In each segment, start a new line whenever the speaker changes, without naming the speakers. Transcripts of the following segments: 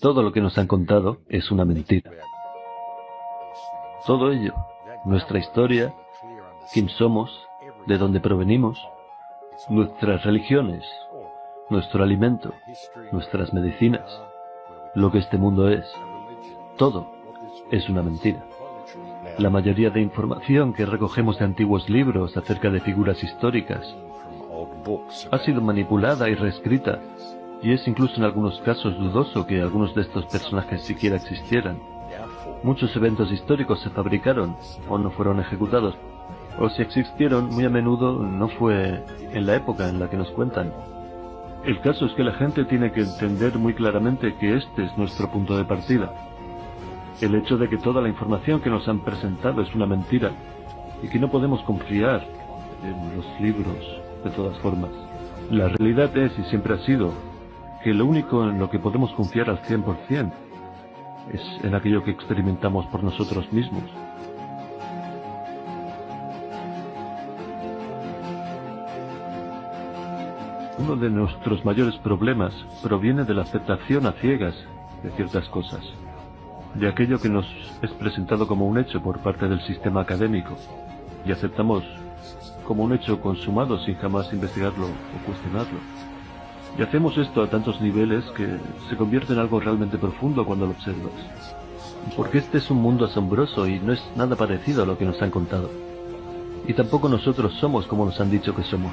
Todo lo que nos han contado es una mentira. Todo ello, nuestra historia, quién somos, de dónde provenimos, nuestras religiones, nuestro alimento, nuestras medicinas, lo que este mundo es, todo es una mentira. La mayoría de información que recogemos de antiguos libros acerca de figuras históricas ha sido manipulada y reescrita, y es incluso en algunos casos dudoso que algunos de estos personajes siquiera existieran. Muchos eventos históricos se fabricaron o no fueron ejecutados, o si existieron, muy a menudo no fue en la época en la que nos cuentan. El caso es que la gente tiene que entender muy claramente que este es nuestro punto de partida. El hecho de que toda la información que nos han presentado es una mentira y que no podemos confiar en los libros de todas formas. La realidad es, y siempre ha sido, que lo único en lo que podemos confiar al 100% es en aquello que experimentamos por nosotros mismos. Uno de nuestros mayores problemas proviene de la aceptación a ciegas de ciertas cosas, de aquello que nos es presentado como un hecho por parte del sistema académico, y aceptamos como un hecho consumado sin jamás investigarlo o cuestionarlo. Y hacemos esto a tantos niveles que se convierte en algo realmente profundo cuando lo observas. Porque este es un mundo asombroso y no es nada parecido a lo que nos han contado. Y tampoco nosotros somos como nos han dicho que somos.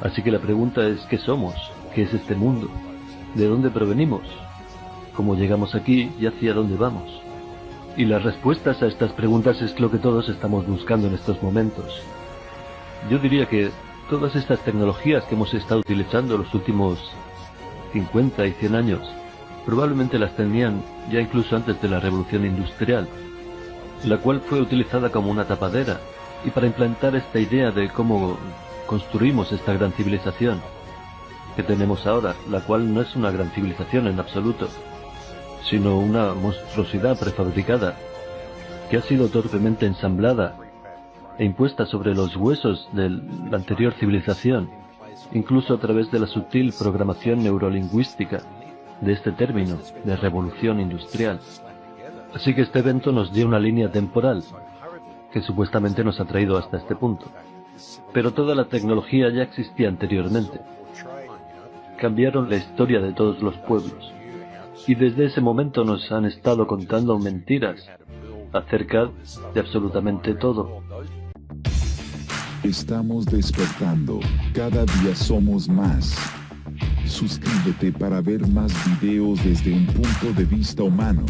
Así que la pregunta es ¿qué somos? ¿Qué es este mundo? ¿De dónde provenimos? ¿Cómo llegamos aquí y hacia dónde vamos? Y las respuestas a estas preguntas es lo que todos estamos buscando en estos momentos. Yo diría que todas estas tecnologías que hemos estado utilizando los últimos 50 y 100 años, probablemente las tenían ya incluso antes de la revolución industrial, la cual fue utilizada como una tapadera y para implantar esta idea de cómo construimos esta gran civilización que tenemos ahora, la cual no es una gran civilización en absoluto, sino una monstruosidad prefabricada que ha sido torpemente ensamblada e impuesta sobre los huesos de la anterior civilización, incluso a través de la sutil programación neurolingüística de este término de revolución industrial. Así que este evento nos dio una línea temporal que supuestamente nos ha traído hasta este punto. Pero toda la tecnología ya existía anteriormente. Cambiaron la historia de todos los pueblos. Y desde ese momento nos han estado contando mentiras acerca de absolutamente todo.
Estamos despertando. Cada día somos más. Suscríbete para ver más videos desde un punto de vista humano.